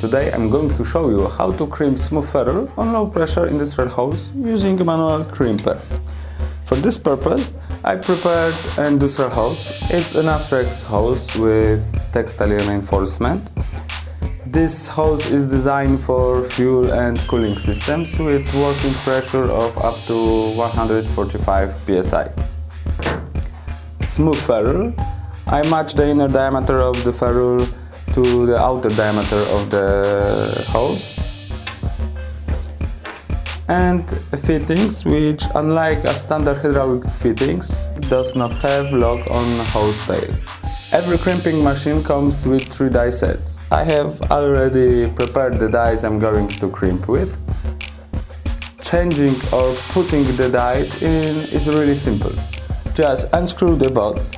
Today I'm going to show you how to crimp smooth ferrule on low pressure industrial hose using a manual crimper. For this purpose I prepared an industrial hose. It's an Aftrex hose with textile reinforcement. This hose is designed for fuel and cooling systems with working pressure of up to 145 psi. Smooth ferrule. I match the inner diameter of the ferrule to the outer diameter of the hose and fittings which unlike a standard hydraulic fittings does not have lock on hose tail. Every crimping machine comes with 3 die sets. I have already prepared the dies I'm going to crimp with. Changing or putting the dies in is really simple. Just unscrew the bolts,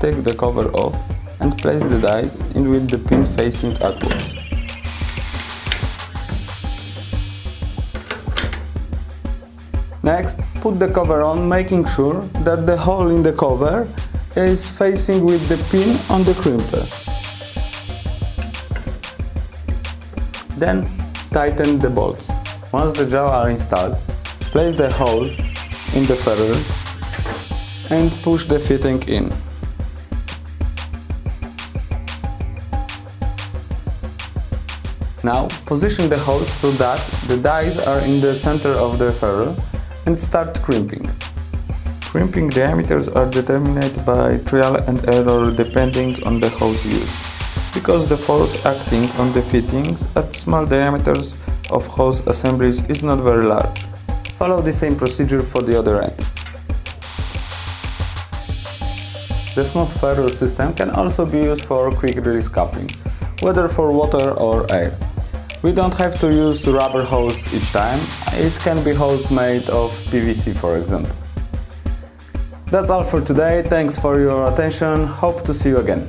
take the cover off and place the dies in with the pin facing upwards. Next, put the cover on, making sure that the hole in the cover is facing with the pin on the crimper. Then, tighten the bolts. Once the jaws are installed, place the hose in the ferrule and push the fitting in. Now position the hose so that the dies are in the center of the ferrule and start crimping. Crimping diameters are determined by trial and error depending on the hose used, because the force acting on the fittings at small diameters of hose assemblies is not very large. Follow the same procedure for the other end. The smooth ferrule system can also be used for quick release coupling, whether for water or air. We don't have to use rubber hose each time, it can be hose made of PVC for example. That's all for today, thanks for your attention, hope to see you again.